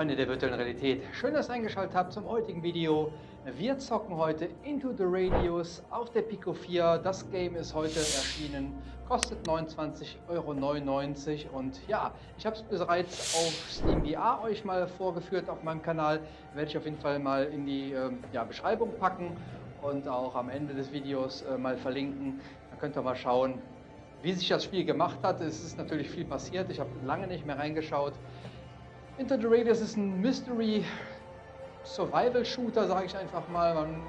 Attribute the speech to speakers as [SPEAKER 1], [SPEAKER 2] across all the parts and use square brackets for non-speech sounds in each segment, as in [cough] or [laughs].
[SPEAKER 1] Freunde der virtuellen Realität, schön, dass ihr eingeschaltet habt zum heutigen Video. Wir zocken heute Into the Radius auf der Pico 4. Das Game ist heute erschienen, kostet 29,99 Euro und ja, ich habe es bereits auf Steam VR euch mal vorgeführt auf meinem Kanal. Werde ich auf jeden Fall mal in die äh, ja, Beschreibung packen und auch am Ende des Videos äh, mal verlinken. Da könnt ihr mal schauen, wie sich das Spiel gemacht hat. Es ist natürlich viel passiert, ich habe lange nicht mehr reingeschaut. Into the Radius ist ein Mystery Survival Shooter, sage ich einfach mal. Man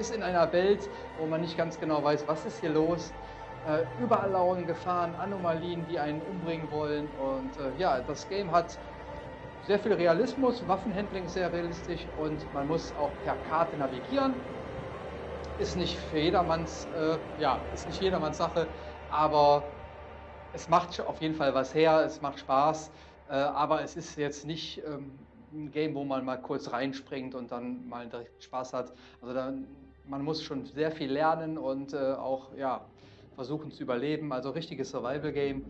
[SPEAKER 1] ist in einer Welt, wo man nicht ganz genau weiß, was ist hier los. Äh, überall lauern Gefahren, Anomalien, die einen umbringen wollen. Und äh, ja, das Game hat sehr viel Realismus, Waffenhandling sehr realistisch und man muss auch per Karte navigieren. Ist nicht für jedermanns, äh, ja, ist nicht jedermanns Sache, aber es macht auf jeden Fall was her, es macht Spaß. Äh, aber es ist jetzt nicht ähm, ein Game, wo man mal kurz reinspringt und dann mal direkt Spaß hat. Also da, man muss schon sehr viel lernen und äh, auch ja, versuchen zu überleben. Also richtiges Survival-Game.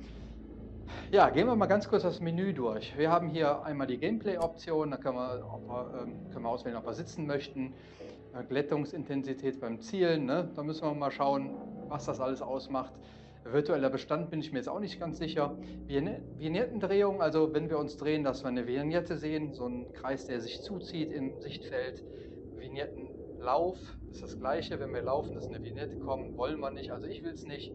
[SPEAKER 1] Ja, gehen wir mal ganz kurz das Menü durch. Wir haben hier einmal die Gameplay-Option, da können wir, wir, ähm, können wir, auswählen, ob wir sitzen möchten. Äh, Glättungsintensität beim Zielen, ne? da müssen wir mal schauen, was das alles ausmacht. Virtueller Bestand bin ich mir jetzt auch nicht ganz sicher. Vignettendrehung, also wenn wir uns drehen, dass wir eine Vignette sehen, so ein Kreis, der sich zuzieht im Sichtfeld. Vignettenlauf ist das gleiche, wenn wir laufen, dass eine Vignette kommt, wollen wir nicht, also ich will es nicht.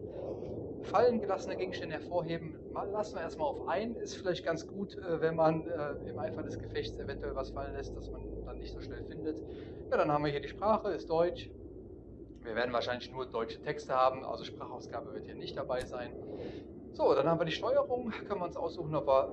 [SPEAKER 1] Fallen gelassene Gegenstände hervorheben, lassen wir erstmal auf ein, ist vielleicht ganz gut, äh, wenn man äh, im Eifer des Gefechts eventuell was fallen lässt, dass man dann nicht so schnell findet. Ja, dann haben wir hier die Sprache, ist Deutsch, wir werden wahrscheinlich nur deutsche Texte haben, also Sprachausgabe wird hier nicht dabei sein. So, dann haben wir die Steuerung. Können wir uns aussuchen, ob wir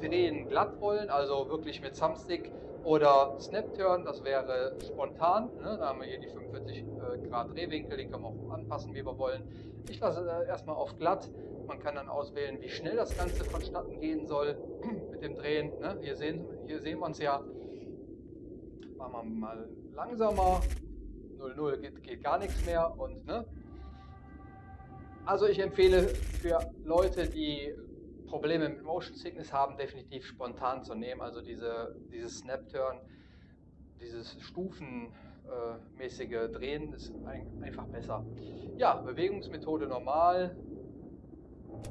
[SPEAKER 1] drehen glatt wollen, also wirklich mit Thumbstick oder Snap-Turn, das wäre spontan. Ne? Da haben wir hier die 45 äh, Grad Drehwinkel, den können wir auch anpassen, wie wir wollen. Ich lasse äh, erstmal auf glatt. Man kann dann auswählen, wie schnell das Ganze vonstatten gehen soll [clears throat] mit dem Drehen. Ne? Hier, sehen, hier sehen wir uns ja. Machen wir mal langsamer. 0,0 geht, geht gar nichts mehr und ne? Also ich empfehle für Leute, die Probleme mit Motion Sickness haben, definitiv spontan zu nehmen. Also diese, dieses Snap-Turn, dieses stufenmäßige Drehen ist ein, einfach besser. Ja, Bewegungsmethode normal.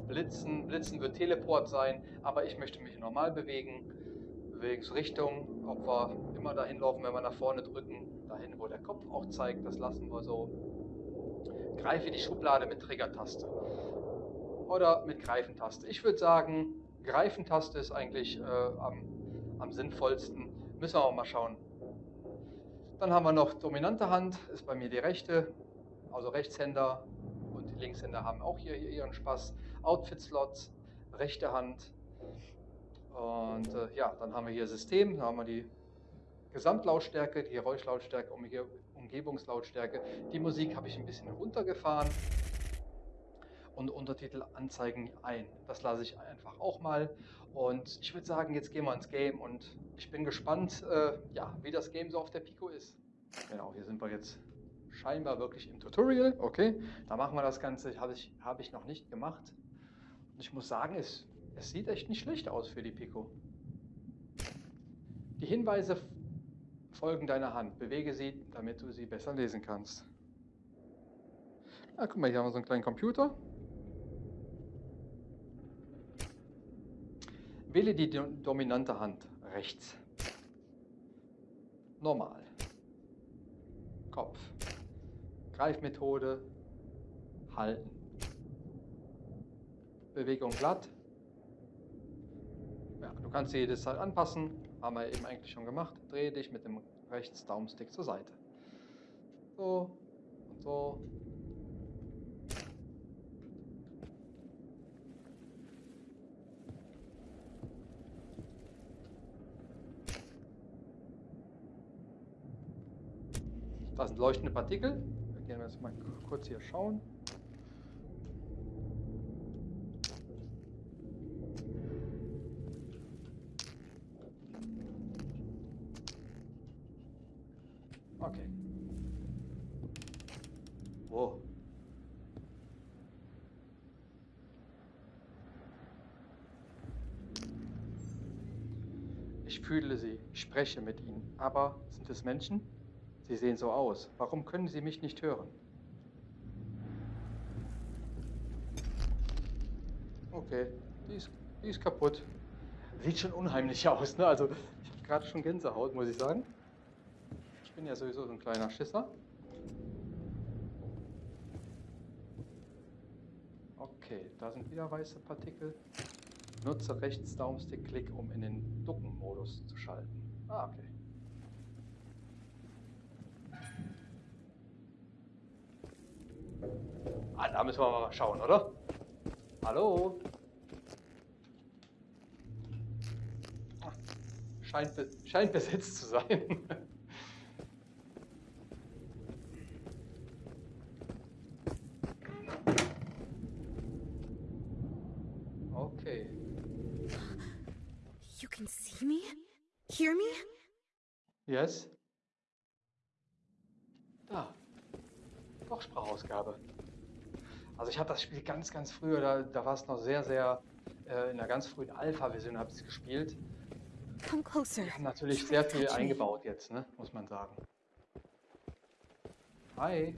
[SPEAKER 1] Blitzen, Blitzen wird Teleport sein, aber ich möchte mich normal bewegen. Bewegungsrichtung, ob wir immer dahin laufen, wenn wir nach vorne drücken, dahin, wo der Kopf auch zeigt, das lassen wir so. Greife die Schublade mit Trigger-Taste oder mit Greifentaste. Ich würde sagen, Greifentaste ist eigentlich äh, am, am sinnvollsten. Müssen wir auch mal schauen. Dann haben wir noch dominante Hand, ist bei mir die rechte, also Rechtshänder und die Linkshänder haben auch hier ihren Spaß. Outfit-Slots, rechte Hand. Und äh, ja, dann haben wir hier System, da haben wir die Gesamtlautstärke, die Geräuschlautstärke, Umgebungslautstärke. Die Musik habe ich ein bisschen runtergefahren und Untertitel anzeigen ein. Das lasse ich einfach auch mal. Und ich würde sagen, jetzt gehen wir ins Game und ich bin gespannt, äh, ja, wie das Game so auf der Pico ist. Genau, hier sind wir jetzt scheinbar wirklich im Tutorial. Okay, da machen wir das Ganze. Habe ich, hab ich noch nicht gemacht. Und ich muss sagen, es, es sieht echt nicht schlecht aus für die Pico. Die Hinweise folgen deiner Hand. Bewege sie, damit du sie besser lesen kannst. Ja, guck mal, hier haben wir so einen kleinen Computer. Wähle die dominante Hand rechts. Normal. Kopf. Greifmethode. Halten. Bewegung glatt. Ja, du kannst jedes Zeit anpassen. Haben wir eben eigentlich schon gemacht. Drehe dich mit dem rechts Daumenstick zur Seite. So und so. Das sind leuchtende Partikel. Wir gehen jetzt mal kurz hier schauen. Okay. Wow. fühle sie, ich spreche mit ihnen. Aber sind es Menschen? Sie sehen so aus. Warum können sie mich nicht hören? Okay, die ist, die ist kaputt. Sieht schon unheimlich aus, ne? Also, ich habe gerade schon Gänsehaut, muss ich sagen. Ich bin ja sowieso so ein kleiner Schisser. Okay, da sind wieder weiße Partikel. Nutze rechts Daumenstick-Klick, um in den Ducken-Modus zu schalten. Ah, okay. Ah, da müssen wir mal schauen, oder? Hallo? Ah, scheint, scheint besetzt zu sein. [laughs] okay.
[SPEAKER 2] You can see me? Hear me?
[SPEAKER 1] Yes? Da. Doch, Sprachausgabe. Also ich habe das Spiel ganz, ganz früher, da, da war es noch sehr, sehr, äh, in einer ganz frühen Alpha-Version habe ich es gespielt.
[SPEAKER 2] Come closer.
[SPEAKER 1] Die haben natürlich sehr viel eingebaut jetzt, ne? muss man sagen. Hi.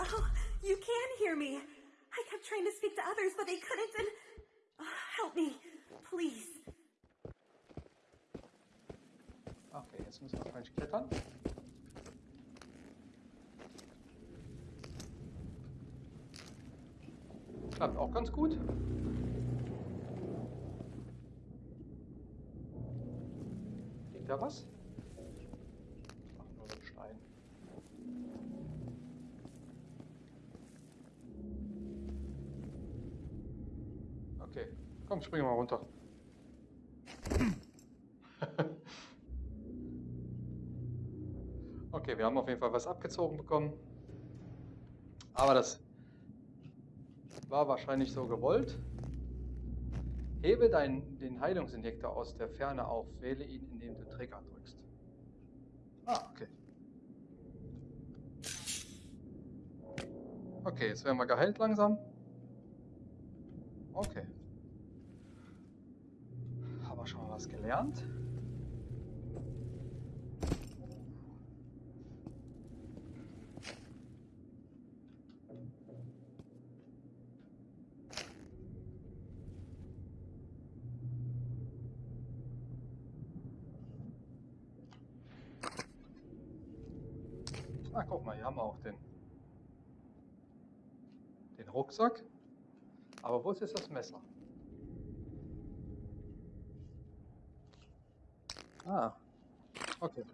[SPEAKER 2] Oh, you can hear me. I kept trying to speak to others, but they couldn't. And oh, help me, please.
[SPEAKER 1] Okay, jetzt müssen wir wahrscheinlich klettern. Klappt auch ganz gut. Liegt da was? Ach, nur so ein Stein. Okay, komm, springen mal runter. Okay, wir haben auf jeden Fall was abgezogen bekommen. Aber das war wahrscheinlich so gewollt. Hebe dein, den Heilungsinjektor aus der Ferne auf. Wähle ihn, indem du Trigger drückst. Ah, okay. Okay, jetzt werden wir geheilt langsam. Okay. Haben wir schon mal was gelernt? Ah, guck mal, hier haben wir auch den, den Rucksack. Aber wo ist das Messer? Ah, okay.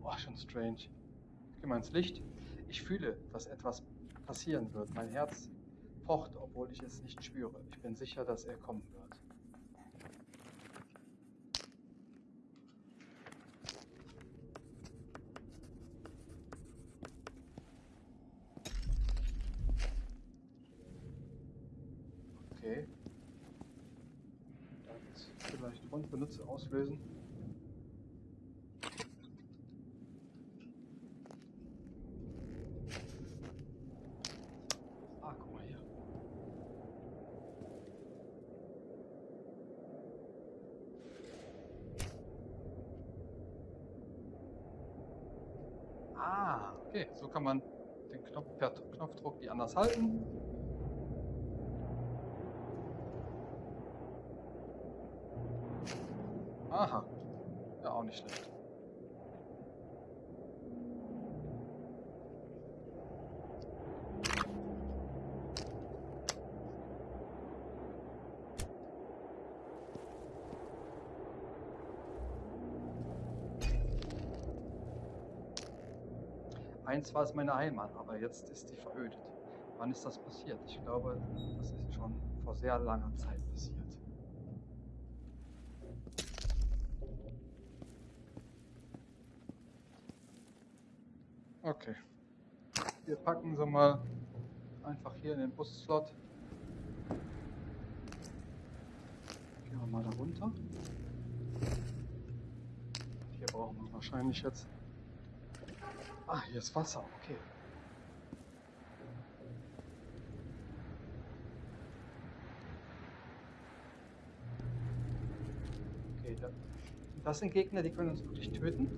[SPEAKER 1] Boah, schon strange. Ich geh mal ins Licht. Ich fühle, dass etwas passieren wird. Mein Herz pocht, obwohl ich es nicht spüre. Ich bin sicher, dass er kommen wird. Okay. Das vielleicht rund benutze auslösen. Ah, guck mal hier. Ah, okay. So kann man den Knopf per Knopfdruck die anders halten. Aha. Ja, auch nicht schlecht. Einst war es meine Heimat, aber jetzt ist sie verödet. Wann ist das passiert? Ich glaube, das ist schon vor sehr langer Zeit passiert. Okay. Wir packen sie mal einfach hier in den Busslot. mal da runter. Hier brauchen wir wahrscheinlich jetzt... Ah, hier ist Wasser, okay. Okay, da, das sind Gegner, die können uns wirklich töten.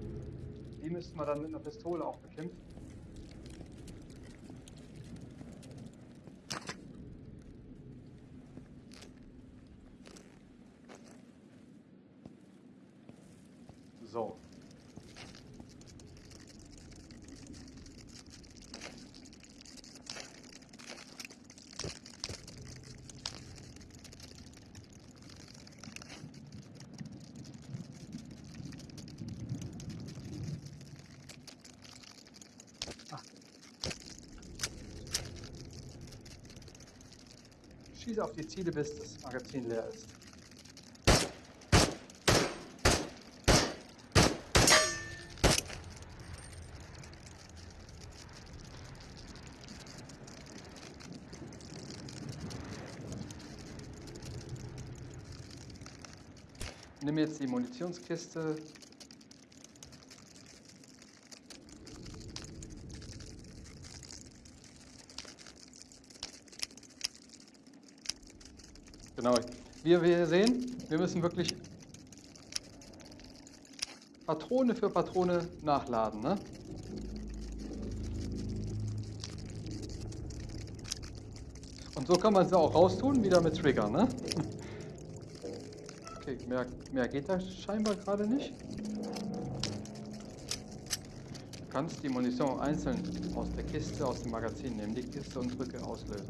[SPEAKER 1] Die müssten wir dann mit einer Pistole auch bekämpfen. So. Ah. Schieße auf die Ziele, bis das Magazin leer ist. Nimm jetzt die Munitionskiste. Genau. Wie wir sehen, wir müssen wirklich Patrone für Patrone nachladen. Ne? Und so kann man sie auch raustun, wieder mit Trigger. Ne? [laughs] Okay, mehr, mehr geht da scheinbar gerade nicht. Du kannst die Munition einzeln aus der Kiste, aus dem Magazin nehmen, die Kiste und drücke auslösen.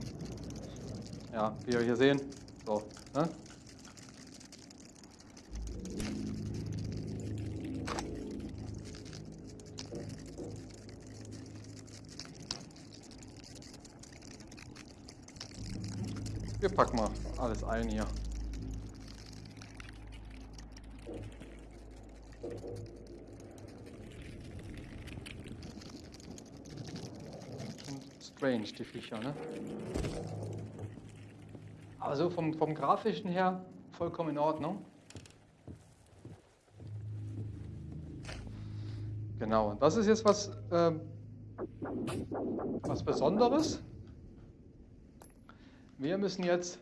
[SPEAKER 1] Ja, wie wir hier sehen. Ne? Wir packen mal alles ein hier. Strange, die Viecher, ne? Also vom, vom grafischen her vollkommen in Ordnung. Genau, und das ist jetzt was, ähm, was Besonderes. Wir müssen jetzt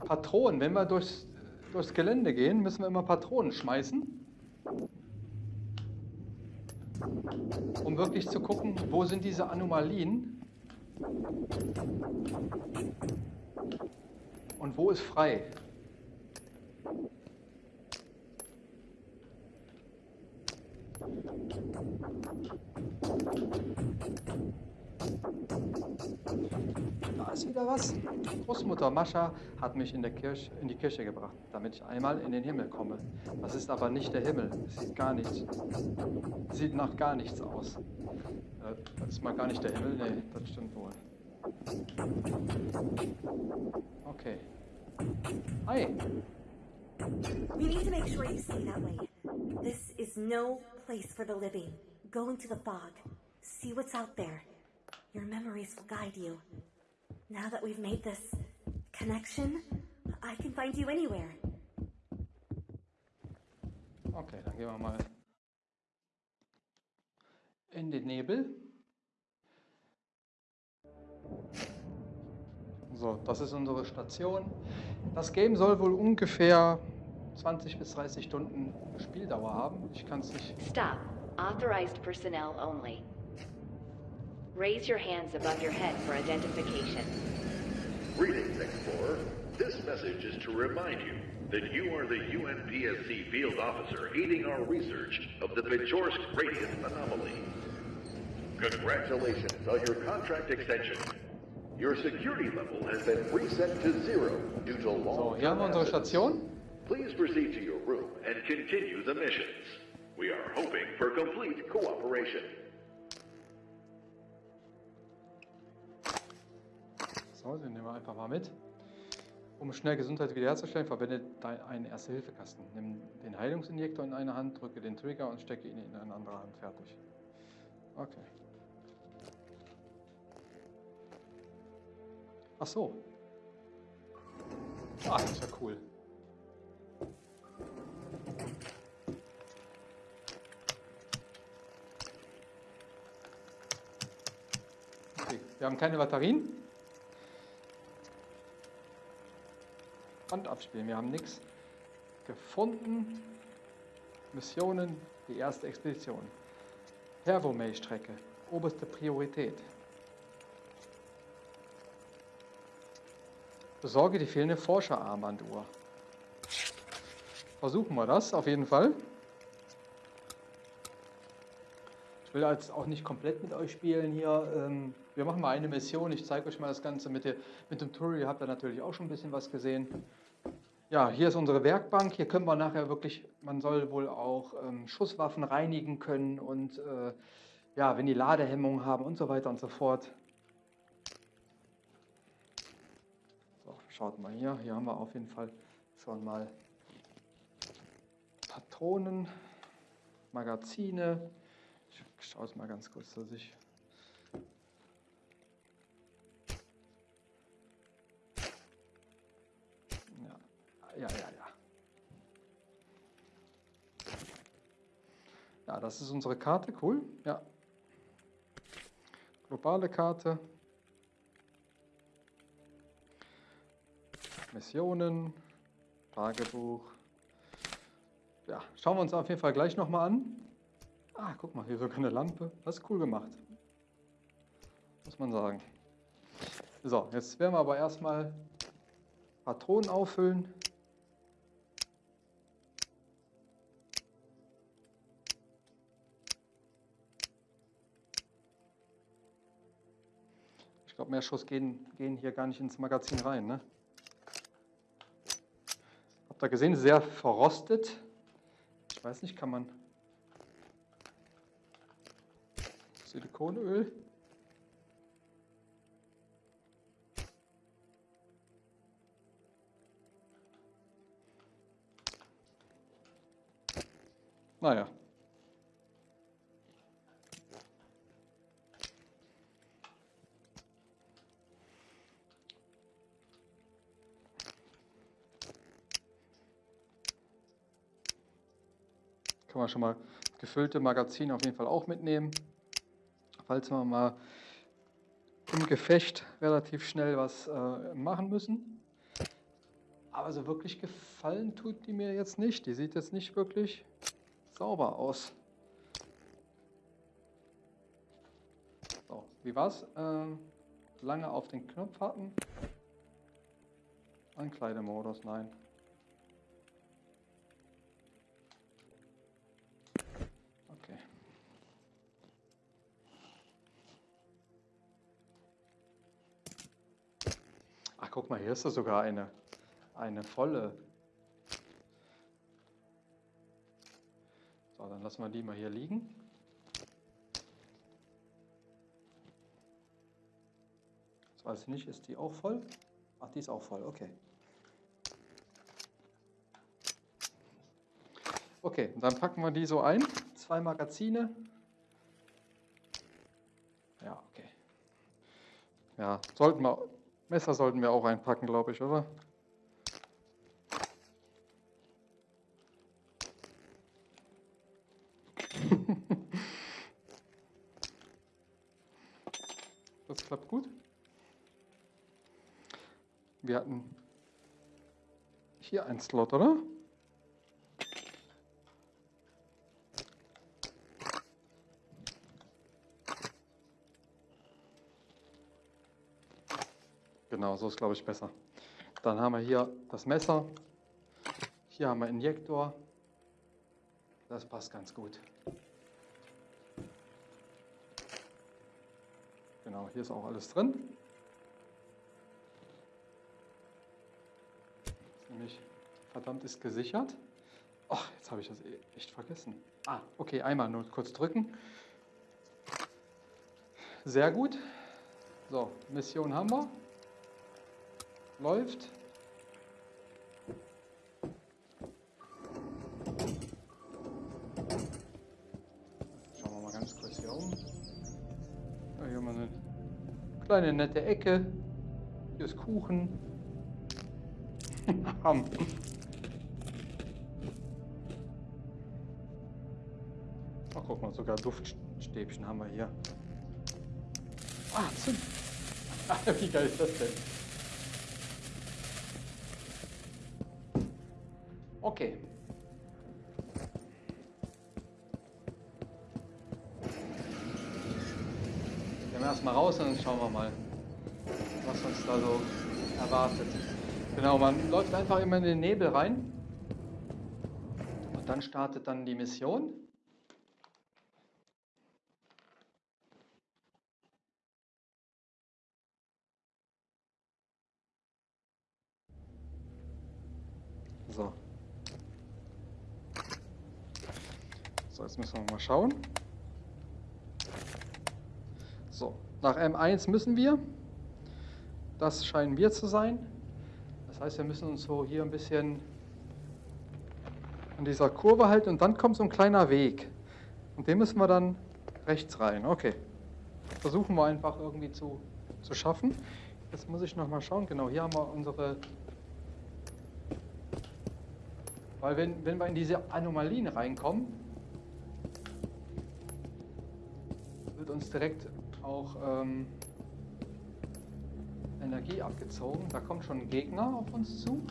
[SPEAKER 1] Patronen, wenn wir durchs, durchs Gelände gehen, müssen wir immer Patronen schmeißen. Um wirklich zu gucken, wo sind diese Anomalien und wo ist frei. Da ist wieder was. Großmutter Mascha hat mich in, der Kirche, in die Kirche gebracht, damit ich einmal in den Himmel komme. Das ist aber nicht der Himmel. Es sieht gar nichts. Sieht nach gar nichts aus. Äh, Das ist mal gar nicht der Himmel. Nee, das stimmt wohl. Okay. Hi.
[SPEAKER 2] You need to make sure you stay that way. This is no place for the living. Go into the fog. See what's out there. Your memories will guide you. Now that we've made this connection, I can find you anywhere.
[SPEAKER 1] Okay, dann gehen wir mal in den Nebel. So, das ist unsere Station. Das Game soll wohl ungefähr 20 bis 30 Stunden Spieldauer haben. Ich kann es nicht.
[SPEAKER 3] Stop. Authorized personnel only. Raise your hands above your head for identification.
[SPEAKER 4] Greetings, Explorer. This message is to remind you that you are the UNPSC field officer aiding our research of the Pechorsk radius anomaly. Congratulations on your contract extension. Your security level has been reset to zero due to
[SPEAKER 1] So,
[SPEAKER 4] long
[SPEAKER 1] hier haben wir unsere Station.
[SPEAKER 4] Please proceed to your room and continue the missions. We are hoping for complete cooperation.
[SPEAKER 1] So, den nehmen wir einfach mal mit. Um schnell Gesundheit wiederherzustellen, verwende einen Erste-Hilfe-Kasten. Nimm den Heilungsinjektor in eine Hand, drücke den Trigger und stecke ihn in eine andere Hand. Fertig. Okay. Ach so. Ah, das ist ja cool. Okay, wir haben keine Batterien. Band abspielen, wir haben nichts gefunden. Missionen, die erste Expedition. Hervomay-Strecke, oberste Priorität. Besorge die fehlende Forscherarmbanduhr. Versuchen wir das auf jeden Fall. Ich will jetzt auch nicht komplett mit euch spielen hier. Ähm, wir machen mal eine Mission. Ich zeige euch mal das Ganze mit, dem Tour. Ihr habt da natürlich auch schon ein bisschen was gesehen. Ja, hier ist unsere Werkbank. Hier können wir nachher wirklich, man soll wohl auch ähm, Schusswaffen reinigen können und äh, ja, wenn die Ladehemmung haben und so weiter und so fort. Schaut mal hier, hier haben wir auf jeden Fall schon mal Patronen, Magazine. Ich schaue es mal ganz kurz, dass ich ja, ja, ja, ja. Ja, das ist unsere Karte, cool. Ja. Globale Karte. Missionen, Tagebuch. Ja, schauen wir uns auf jeden Fall gleich nochmal an. Ah, guck mal, hier sogar eine Lampe. Das ist cool gemacht. Muss man sagen. So, jetzt werden wir aber erstmal Patronen auffüllen. Ich glaube, mehr Schuss gehen, gehen hier gar nicht ins Magazin rein, ne? Habt ihr gesehen, sehr verrostet. Ich weiß nicht, kann man Silikonöl. Naja. Kann man schon mal gefüllte Magazin auf jeden Fall auch mitnehmen. Falls wir mal im Gefecht relativ schnell was äh, machen müssen. Aber so wirklich gefallen tut die mir jetzt nicht. Die sieht jetzt nicht wirklich sauber aus. So, wie war's? Äh, lange auf den Knopf hatten. Ankleidemodus, nein. Guck mal, hier ist da sogar eine, eine volle. So, dann lassen wir die mal hier liegen. Das weiß ich nicht, ist die auch voll? Ach, die ist auch voll, okay. Okay, dann packen wir die so ein. Zwei Magazine. Ja, okay. Ja, sollten wir Messer sollten wir auch einpacken, glaube ich, oder? [laughs] das klappt gut. Wir hatten hier einen Slot, oder? So ist glaube ich besser. Dann haben wir hier das Messer. Hier haben wir Injektor. Das passt ganz gut. Genau, hier ist auch alles drin. Ist nämlich verdammt ist gesichert. Ach, jetzt habe ich das e- echt vergessen. Ah, okay, einmal nur kurz drücken. Sehr gut. So, Mission haben wir läuft. Schauen wir mal ganz kurz hier um. Ja, hier haben wir eine kleine nette Ecke. Hier ist Kuchen. [laughs] Ach, guck mal, sogar Duftstäbchen haben wir hier. Ah, Zimt. [laughs] Wie geil ist das denn? Okay. Gehen wir erstmal raus und dann schauen wir mal, was uns da so erwartet. Genau, man läuft einfach immer in den Nebel rein und dann startet dann die Mission. So. So, müssen wir mal schauen. So, nach M1 müssen wir. Das scheinen wir zu sein. Das heißt, wir müssen uns so hier ein bisschen an dieser Kurve halten und dann kommt so ein kleiner Weg. Und den müssen wir dann rechts rein. Okay. Versuchen wir einfach irgendwie zu, zu schaffen. Jetzt muss ich noch mal schauen. Genau, hier haben wir unsere weil wenn, wenn wir in diese Anomalien reinkommen, uns direkt auch ähm, Energie abgezogen. Da kommt schon ein Gegner auf uns zu.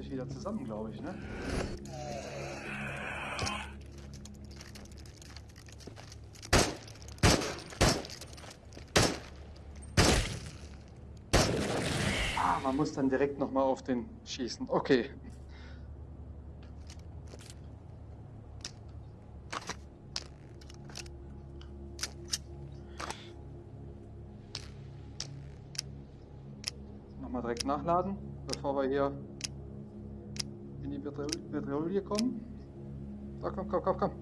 [SPEAKER 1] Sich wieder zusammen, glaube ich, ne? Ah, man muss dann direkt nochmal auf den schießen. Okay. Nochmal direkt nachladen, bevor wir hier in die Petrolie kommen. So, komm, komm, komm, komm.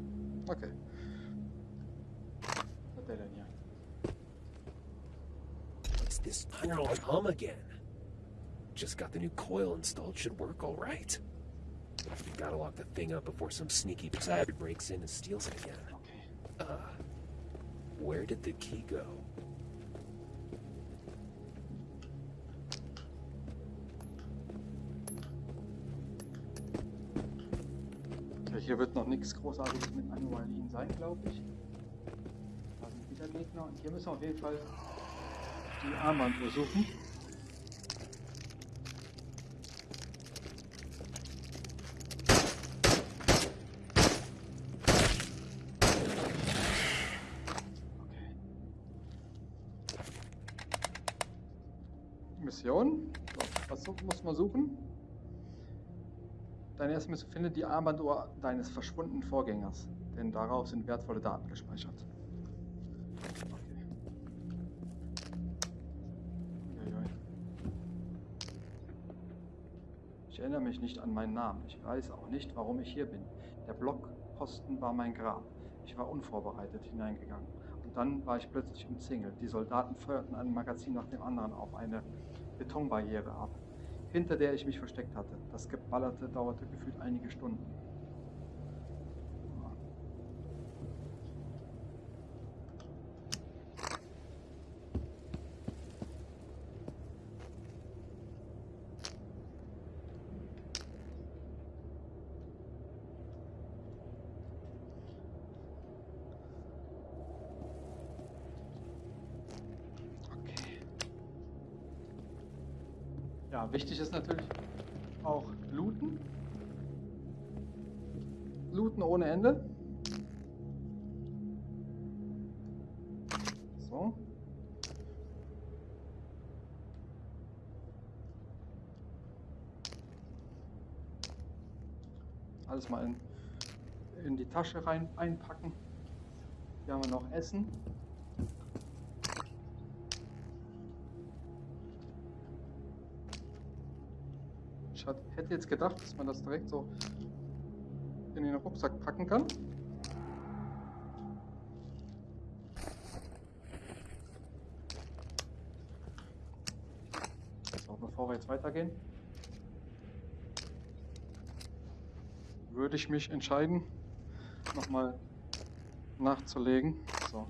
[SPEAKER 1] Okay. Was hat der denn hier?
[SPEAKER 5] It's this general hum again. Just got the new coil installed. Should work all right. We gotta lock the thing up before some sneaky bastard breaks in and steals it again.
[SPEAKER 1] Okay.
[SPEAKER 5] Uh, where did the key go?
[SPEAKER 1] Wird noch nichts Großartiges mit Anomalien sein, glaube ich. Da sind wieder Gegner und hier müssen wir auf jeden Fall die Armbanduhr suchen. Okay. Mission. So, was muss man suchen? Deine erste Mission findet die Armbanduhr deines verschwundenen Vorgängers, denn darauf sind wertvolle Daten gespeichert. Ich erinnere mich nicht an meinen Namen. Ich weiß auch nicht, warum ich hier bin. Der Blockposten war mein Grab. Ich war unvorbereitet hineingegangen. Und dann war ich plötzlich umzingelt. Die Soldaten feuerten ein Magazin nach dem anderen auf eine Betonbarriere ab, hinter der ich mich versteckt hatte. Das Geballerte dauerte gefühlt einige Stunden. Okay. Wichtig ist natürlich auch looten. Looten ohne Ende. So. Alles mal in, in die Tasche rein einpacken. Hier haben wir noch Essen. Hat- hätte jetzt gedacht, dass man das direkt so in den Rucksack packen kann. So, bevor bevor wir jetzt weitergehen, würde ich mich entscheiden, nochmal nachzulegen. So.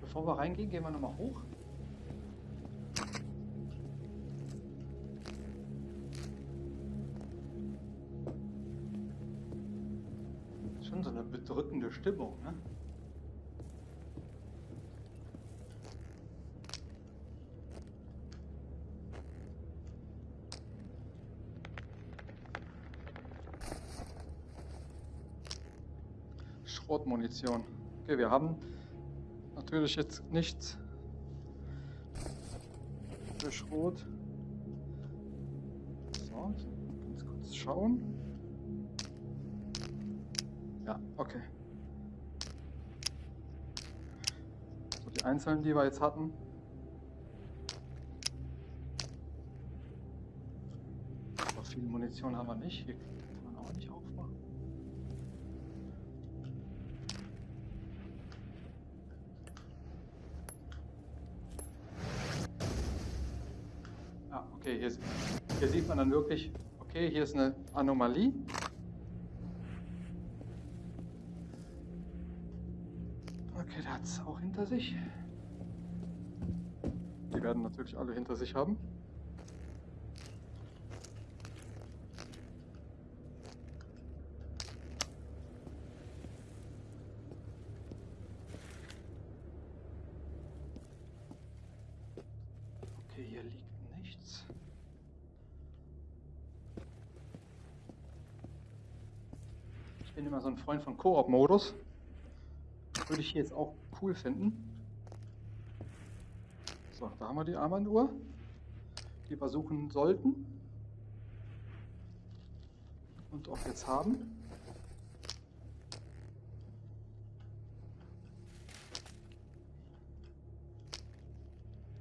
[SPEAKER 1] Bevor wir reingehen, gehen wir nochmal hoch. Stimmung, ne? Schrotmunition. Okay, wir haben natürlich jetzt nichts für Schrot. So, ganz kurz schauen. Ja, okay. So, die einzelnen, die wir jetzt hatten. Aber viel Munition haben wir nicht. Hier kann man auch nicht aufmachen. Ah, okay, hier, hier sieht man dann wirklich, okay, hier ist eine Anomalie. Es auch hinter sich. Die werden natürlich alle hinter sich haben. Okay, hier liegt nichts. Ich bin immer so ein Freund von Koop-Modus. Würde ich hier jetzt auch cool finden. So, da haben wir die Armbanduhr, die wir suchen sollten. Und auch jetzt haben.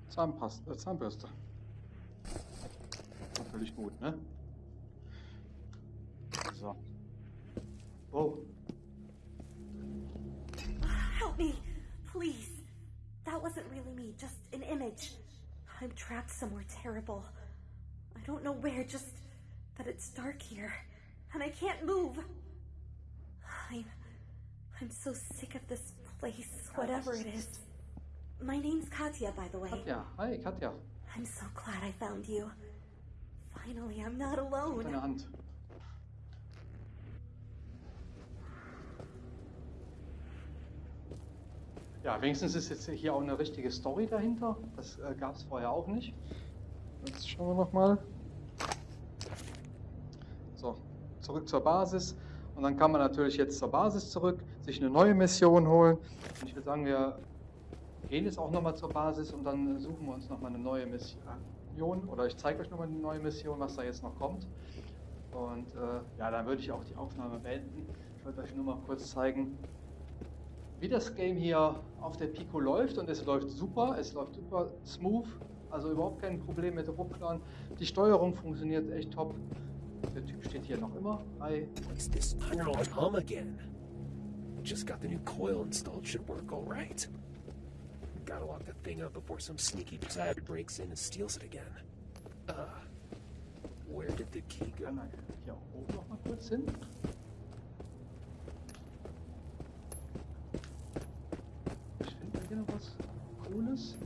[SPEAKER 1] Zahnpasta, äh, Zahnbürste. Natürlich gut, ne? So. Oh,
[SPEAKER 2] wasn't really me, just an image. I'm trapped somewhere terrible. I don't know where, just that it's dark here, and I can't move. I'm. I'm so sick of this place, whatever it is. My name's Katya, by the way.
[SPEAKER 1] Katya, Hi, Katya.
[SPEAKER 2] I'm so glad I found you. Finally, I'm not alone.
[SPEAKER 1] Ja, wenigstens ist jetzt hier auch eine richtige Story dahinter. Das äh, gab es vorher auch nicht. Jetzt schauen wir nochmal. So, zurück zur Basis. Und dann kann man natürlich jetzt zur Basis zurück, sich eine neue Mission holen. Und ich würde sagen, wir gehen jetzt auch nochmal zur Basis und dann suchen wir uns nochmal eine neue Mission. Oder ich zeige euch nochmal eine neue Mission, was da jetzt noch kommt. Und äh, ja, dann würde ich auch die Aufnahme beenden. Ich wollte euch nur mal kurz zeigen, wie das Game hier auf der Pico läuft. Und es läuft super, es läuft super smooth. Also überhaupt kein Problem mit Rupplern. Die Steuerung funktioniert echt top. Der Typ steht hier noch immer. Hi.
[SPEAKER 5] What's this tunnel hum again? Just got the new coil installed. Should work all right. Gotta lock the thing up before some sneaky bastard breaks in and steals it again. Uh, where did the key go?
[SPEAKER 1] Er hier oben noch mal kurz hin? Ich finde hier noch was Cooles.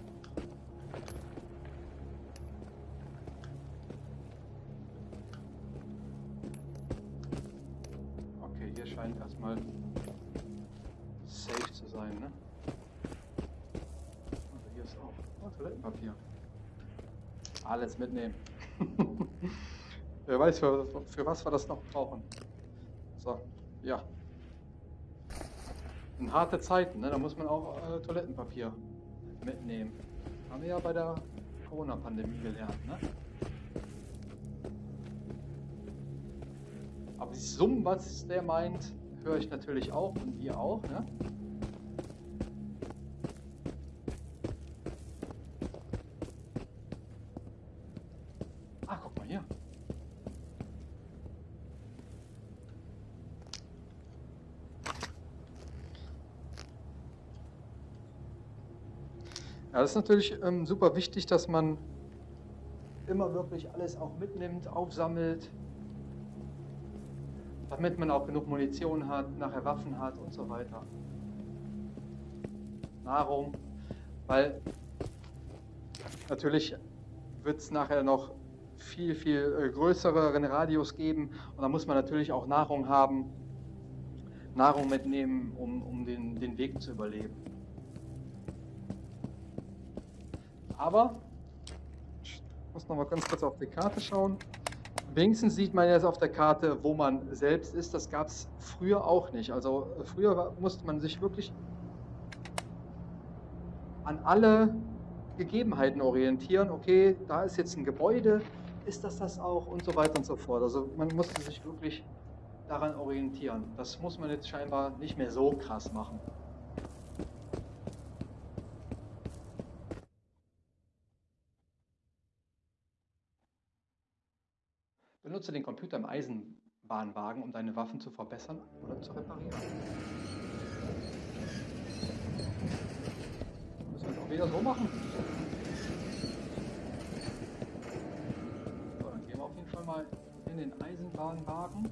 [SPEAKER 1] Okay, hier scheint erstmal safe zu sein, ne? Also hier ist auch oh, Toilettenpapier. Alles mitnehmen. [laughs] Wer weiß, für, für was wir das noch brauchen. So, ja. In harte Zeiten, ne? da muss man auch äh, Toilettenpapier mitnehmen. Haben wir ja bei der Corona-Pandemie gelernt. Ne? Aber die Summen, was der meint, höre ich natürlich auch und ihr auch. Ne? Ah, guck mal hier. Ja, das ist natürlich ähm, super wichtig, dass man immer wirklich alles auch mitnimmt, aufsammelt, damit man auch genug Munition hat, nachher Waffen hat und so weiter. Nahrung, weil natürlich wird es nachher noch viel, viel äh, größeren Radius geben und da muss man natürlich auch Nahrung haben, Nahrung mitnehmen, um, um den, den Weg zu überleben. Aber, ich muss noch mal ganz kurz auf die Karte schauen. Wenigstens sieht man jetzt auf der Karte, wo man selbst ist. Das gab es früher auch nicht. Also früher musste man sich wirklich an alle Gegebenheiten orientieren. Okay, da ist jetzt ein Gebäude, ist das das auch und so weiter und so fort. Also man musste sich wirklich daran orientieren. Das muss man jetzt scheinbar nicht mehr so krass machen. Benutze den Computer im Eisenbahnwagen, um deine Waffen zu verbessern oder zu reparieren. Wir es auch wieder so machen. So, dann gehen wir auf jeden Fall mal in den Eisenbahnwagen.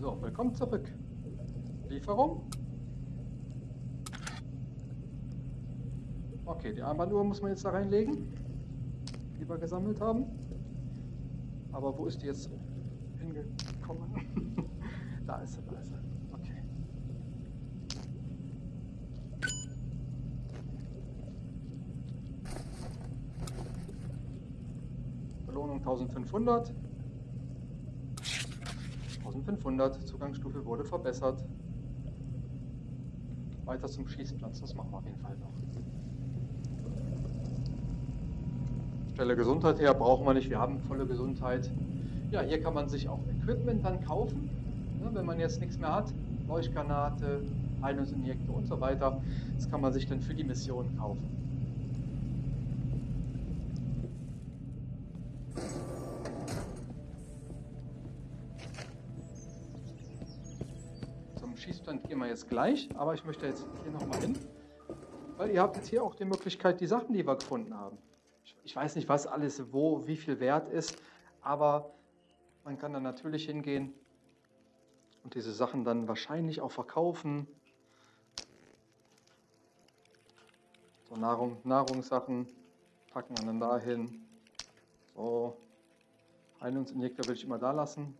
[SPEAKER 1] So, willkommen zurück. Lieferung. Okay, die Armbanduhr muss man jetzt da reinlegen, die wir gesammelt haben. Aber wo ist die jetzt hingekommen? [laughs] da ist sie, da ist sie. Okay. Belohnung 1500. 1500. Zugangsstufe wurde verbessert. Weiter zum Schießplatz, das machen wir auf jeden Fall noch. Stelle Gesundheit her brauchen wir nicht, wir haben volle Gesundheit. Ja, hier kann man sich auch Equipment dann kaufen, ne, wenn man jetzt nichts mehr hat. Leuchtgranate, Heilungsinjektor und so weiter. Das kann man sich dann für die Mission kaufen. Zum Schießstand gehen wir jetzt gleich, aber ich möchte jetzt hier nochmal hin, weil ihr habt jetzt hier auch die Möglichkeit, die Sachen, die wir gefunden haben, ich weiß nicht, was alles wo, wie viel wert ist, aber man kann dann natürlich hingehen und diese Sachen dann wahrscheinlich auch verkaufen. So Nahrung, Nahrungssachen packen wir dann dahin. So, Heilungsinjektor will ich immer da lassen.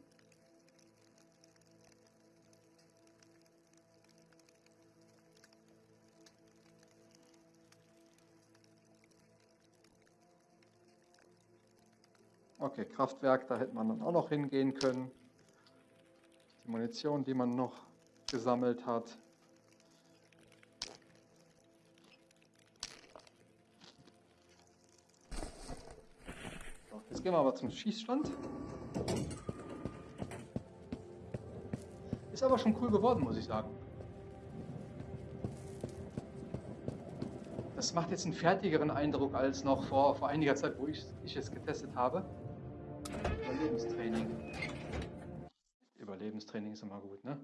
[SPEAKER 1] Okay, Kraftwerk, da hätte man dann auch noch hingehen können. Die Munition, die man noch gesammelt hat. Jetzt gehen wir aber zum Schießstand. Ist aber schon cool geworden, muss ich sagen. Das macht jetzt einen fertigeren Eindruck als noch vor, vor einiger Zeit, wo ich, ich es getestet habe. Überlebenstraining. Überlebenstraining ist immer gut, ne?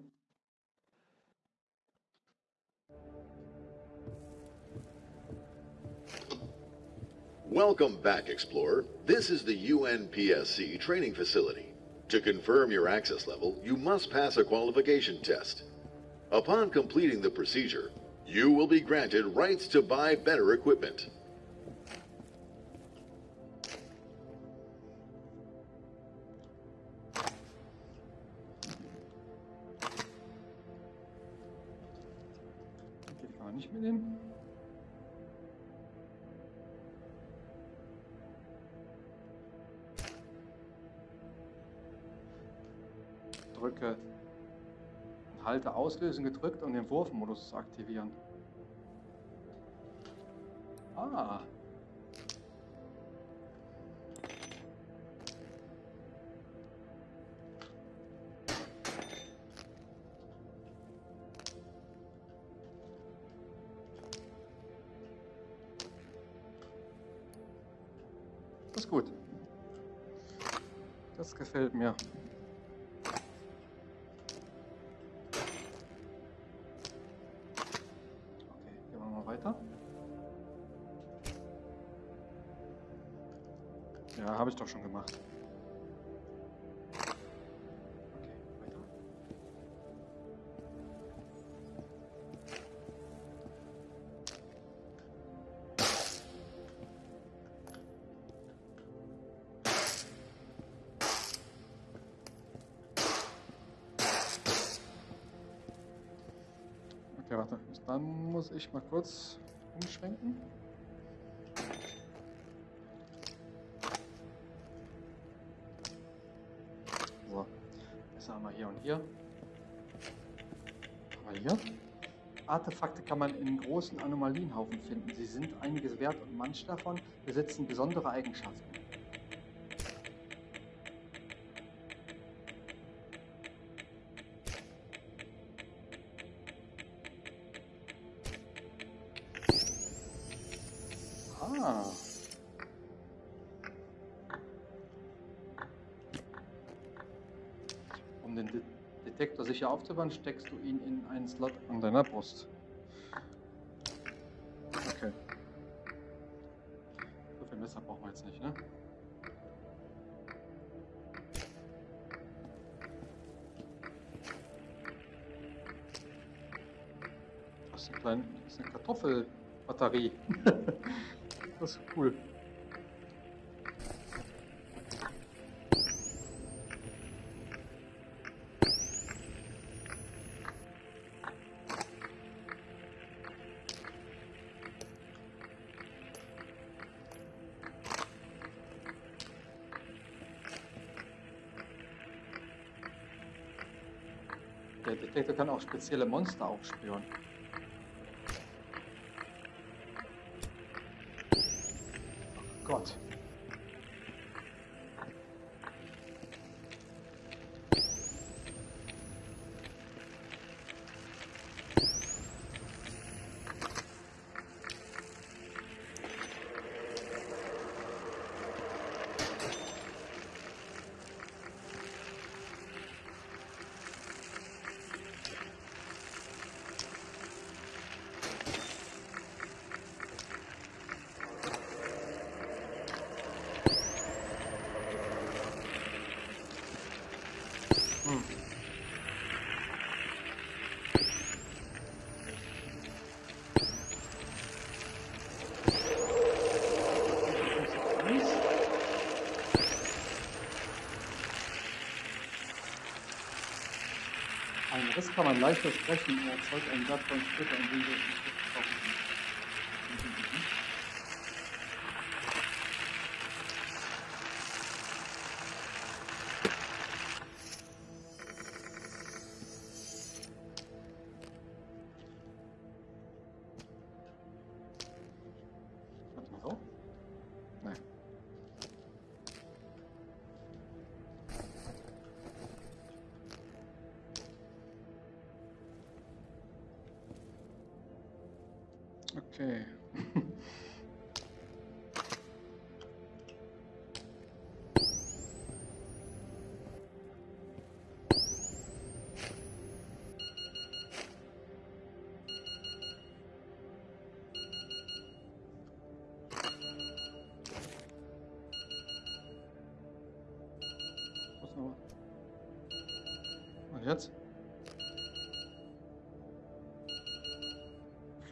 [SPEAKER 4] Welcome back, Explorer. This is the UNPSC training facility. To confirm your access level, you must pass a qualification test. Upon completing the procedure, you will be granted rights to buy better equipment.
[SPEAKER 1] Auslösen gedrückt, um den Wurfmodus zu aktivieren. Ah. Das ist gut. Das gefällt mir. Dann muss ich mal kurz umschwenken. So, das haben wir hier und hier. Haben wir hier. Artefakte kann man in großen Anomalienhaufen finden. Sie sind einiges wert und manche davon besitzen besondere Eigenschaften. Ah. Um den De Detektor sicher aufzubauen, steckst du ihn in einen Slot an deiner Brust. Okay. So viel Messer brauchen wir jetzt nicht, ne? Das ist eine Kartoffelbatterie. [laughs] das ist cool. Der Detektor kann auch spezielle Monster aufspüren. Riss kann man leicht versprechen, er erzeugt einen wertvollen Splitter, in wir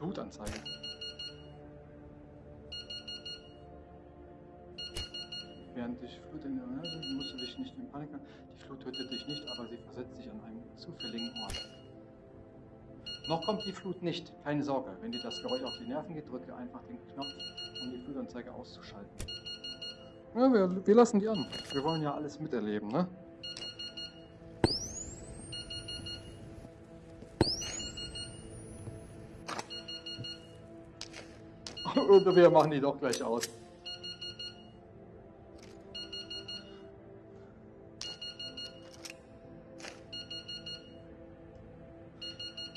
[SPEAKER 1] Flutanzeige. Während dich Flut in musst du dich nicht in Panik. Die Flut tötet dich nicht, aber sie versetzt dich an einen zufälligen Ort. Noch kommt die Flut nicht, keine Sorge. Wenn dir das Geräusch auf die Nerven geht, drücke einfach den Knopf, um die Flutanzeige auszuschalten. Ja, wir, wir lassen die an. Wir wollen ja alles miterleben, ne? Oder wir machen die doch gleich aus.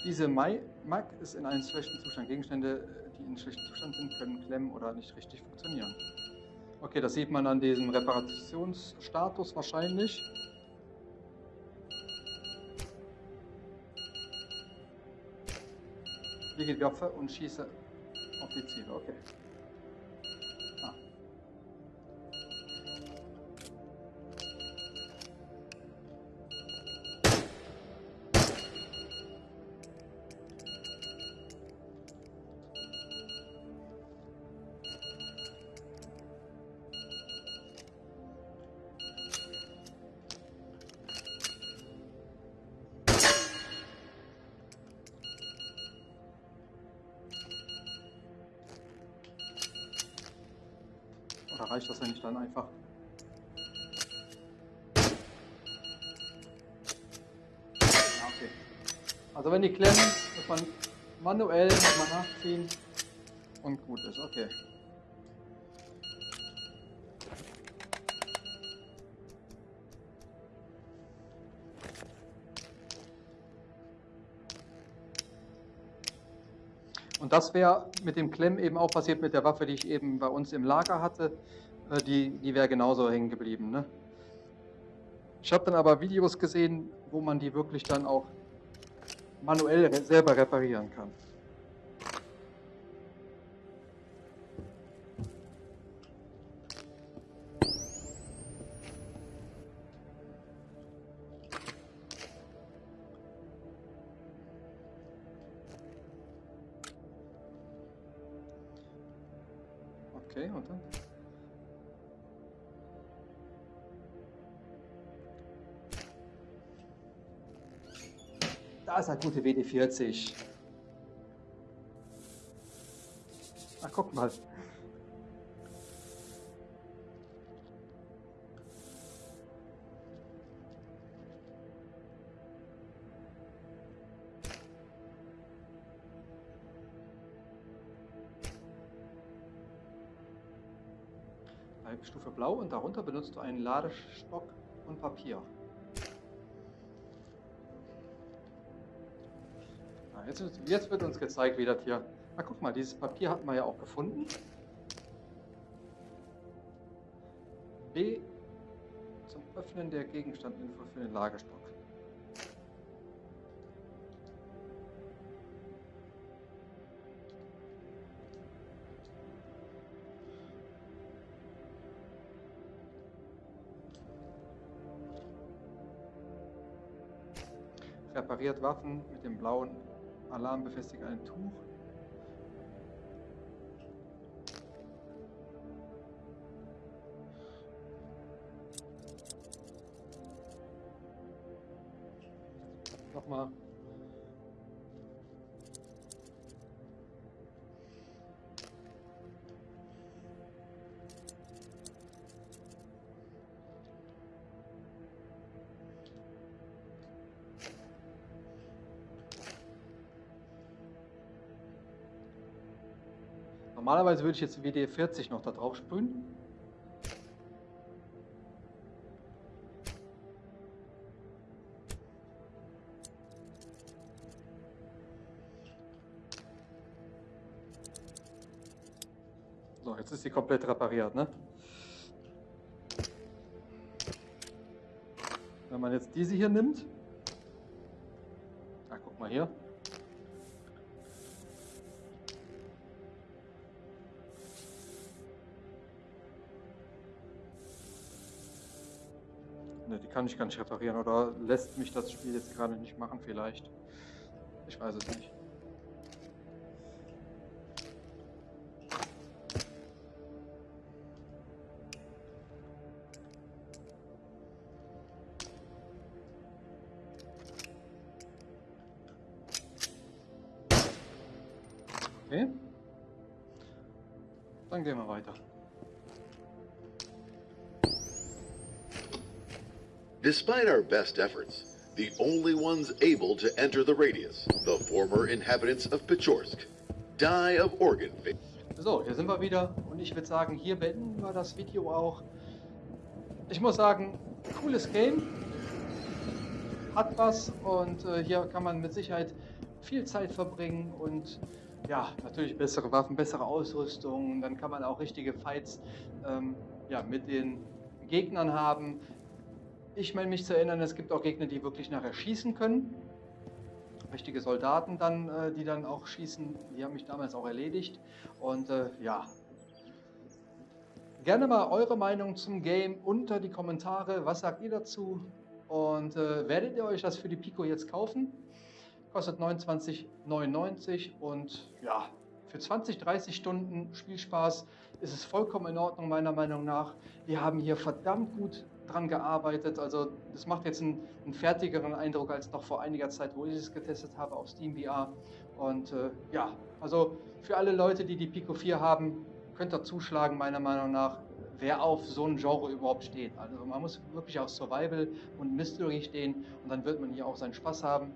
[SPEAKER 1] Diese Mag ist in einem schlechten Zustand. Gegenstände, die in schlechtem Zustand sind, können klemmen oder nicht richtig funktionieren. Okay, das sieht man an diesem Reparationsstatus wahrscheinlich. Lege die Waffe und schieße auf die Ziele. Okay. Reicht das ja dann einfach. Ja, okay. Also wenn die klemmen, muss man manuell nachziehen und gut ist. Okay. Das wäre mit dem Klemm eben auch passiert mit der Waffe, die ich eben bei uns im Lager hatte. Äh, die die wäre genauso hängen geblieben. Ne? Ich habe dann aber Videos gesehen, wo man die wirklich dann auch manuell selber reparieren kann. Ist eine gute WD-40. Ach, guck mal. Stufe Blau und darunter benutzt du einen Ladestock und Papier. Jetzt, jetzt, wird uns gezeigt, wie das hier... Na guck mal, dieses Papier hatten wir ja auch gefunden. B zum Öffnen der Gegenstandinfo für den Lagerstock. repariert Waffen mit dem blauen Alarm befestigt ein Tuch. Nochmal Normalerweise würde ich jetzt WD-40 noch da drauf sprühen. So, jetzt ist sie komplett repariert, ne? Wenn man jetzt diese hier nimmt, ah, guck mal hier, kann ich gar nicht reparieren oder lässt mich das Spiel jetzt gerade nicht machen vielleicht. Ich weiß es nicht. Okay. Dann gehen wir weiter.
[SPEAKER 4] Despite our best efforts, the only ones able to enter the radius, the former inhabitants of Pechorsk, die of organ failure.
[SPEAKER 1] So, hier sind wir wieder und ich würde sagen, hier beenden wir das Video auch. Ich muss sagen, cooles Game, hat was und äh, hier kann man mit Sicherheit viel Zeit verbringen und ja, natürlich bessere Waffen, bessere Ausrüstung, dann kann man auch richtige Fights ähm, ja, mit den Gegnern haben. Ich meine mich zu erinnern, es gibt auch Gegner, die wirklich nachher schießen können. Richtige Soldaten dann, äh, die dann auch schießen. Die haben mich damals auch erledigt. Und äh, ja, gerne mal eure Meinung zum Game unter die Kommentare. Was sagt ihr dazu? Und äh, werdet ihr euch das für die Pico jetzt kaufen? Kostet 29,99 und ja, für 20, 30 Stunden Spielspaß ist es vollkommen in Ordnung, meiner Meinung nach. Wir haben hier verdammt gut dran gearbeitet. Also das macht jetzt einen, einen, fertigeren Eindruck als noch vor einiger Zeit, wo ich es getestet habe auf SteamVR. Und äh, ja, also für alle Leute, die die Pico 4 haben, könnt ihr zuschlagen, meiner Meinung nach. wer auf so ein Genre überhaupt steht. Also man muss wirklich auf Survival und Mystery stehen und dann wird man hier auch seinen Spaß haben.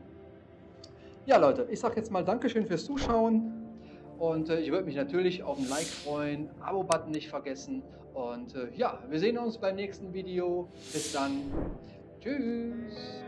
[SPEAKER 1] Ja Leute, ich sage jetzt mal Dankeschön fürs Zuschauen und äh, ich würde mich natürlich auf ein Like freuen, Abo-Button nicht vergessen und äh, ja, wir sehen uns beim nächsten Video. Bis dann. Tschüss.